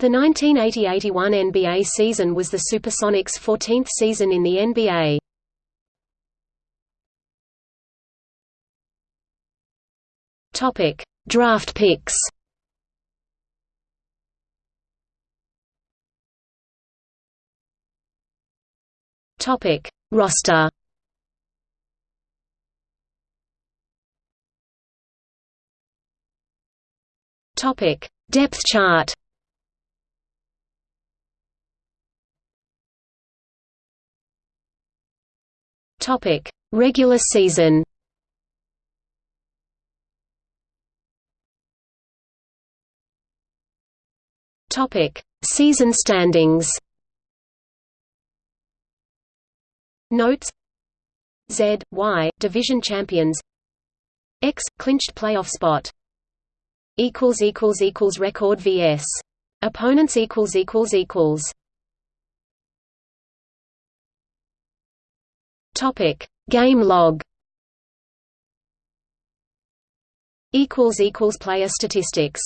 The 1980–81 NBA season was the Supersonics' 14th season in the NBA. Topic: Draft picks. Topic: Roster. Topic: Depth chart. Topic: Regular season. Topic: Season standings. Notes. Z, Y, division champions. X, clinched playoff spot. Equals equals equals record vs opponents equals equals equals topic game log. Equals equals player statistics